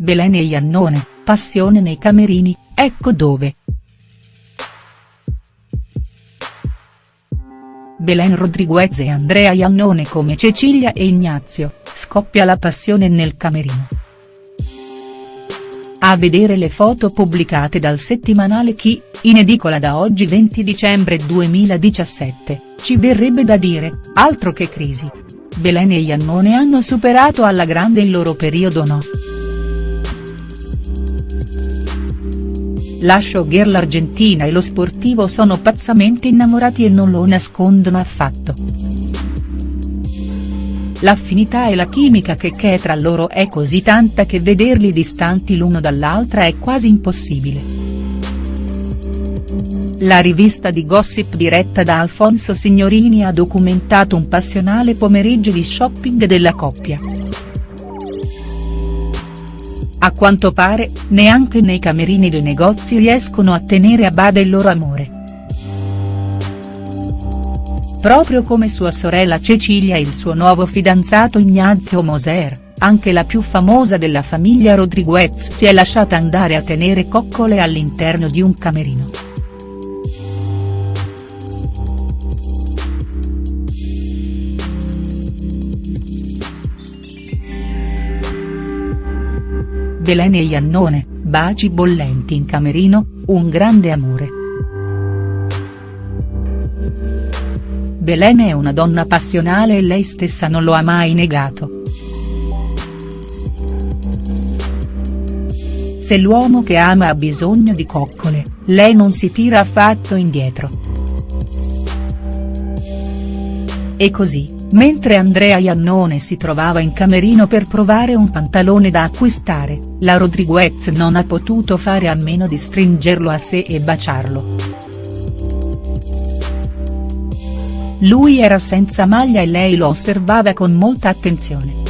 Belen e Iannone, passione nei camerini, ecco dove. Belen Rodriguez e Andrea Iannone come Cecilia e Ignazio, scoppia la passione nel camerino. A vedere le foto pubblicate dal settimanale Chi, in edicola da oggi 20 dicembre 2017, ci verrebbe da dire, altro che crisi. Belen e Iannone hanno superato alla grande il loro periodo no. La showgirl argentina e lo sportivo sono pazzamente innamorati e non lo nascondono affatto. L'affinità e la chimica che c'è tra loro è così tanta che vederli distanti l'uno dall'altra è quasi impossibile. La rivista di gossip diretta da Alfonso Signorini ha documentato un passionale pomeriggio di shopping della coppia. A quanto pare, neanche nei camerini dei negozi riescono a tenere a bada il loro amore. Proprio come sua sorella Cecilia e il suo nuovo fidanzato Ignazio Moser, anche la più famosa della famiglia Rodriguez si è lasciata andare a tenere coccole all'interno di un camerino. Belen e Iannone, baci bollenti in camerino, un grande amore. Belen è una donna passionale e lei stessa non lo ha mai negato. Se l'uomo che ama ha bisogno di coccole, lei non si tira affatto indietro. E così, mentre Andrea Iannone si trovava in camerino per provare un pantalone da acquistare, la Rodriguez non ha potuto fare a meno di stringerlo a sé e baciarlo. Lui era senza maglia e lei lo osservava con molta attenzione.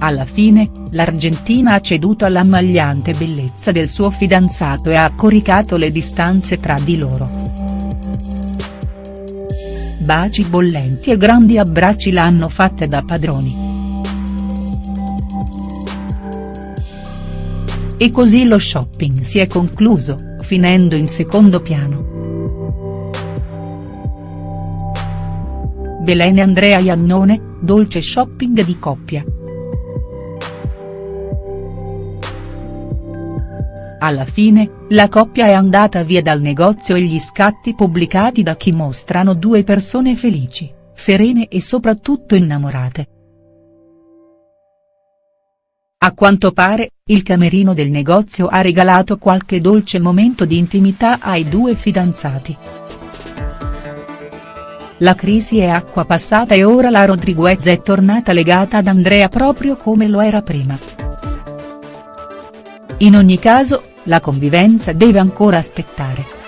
Alla fine, l'Argentina ha ceduto all'ammagliante bellezza del suo fidanzato e ha coricato le distanze tra di loro. Baci bollenti e grandi abbracci l'hanno fatta da padroni. E così lo shopping si è concluso finendo in secondo piano. Belen e Andrea Iannone, dolce shopping di coppia. Alla fine, la coppia è andata via dal negozio e gli scatti pubblicati da chi mostrano due persone felici, serene e soprattutto innamorate. A quanto pare, il camerino del negozio ha regalato qualche dolce momento di intimità ai due fidanzati. La crisi è acqua passata e ora la Rodriguez è tornata legata ad Andrea proprio come lo era prima. In ogni caso, la convivenza deve ancora aspettare.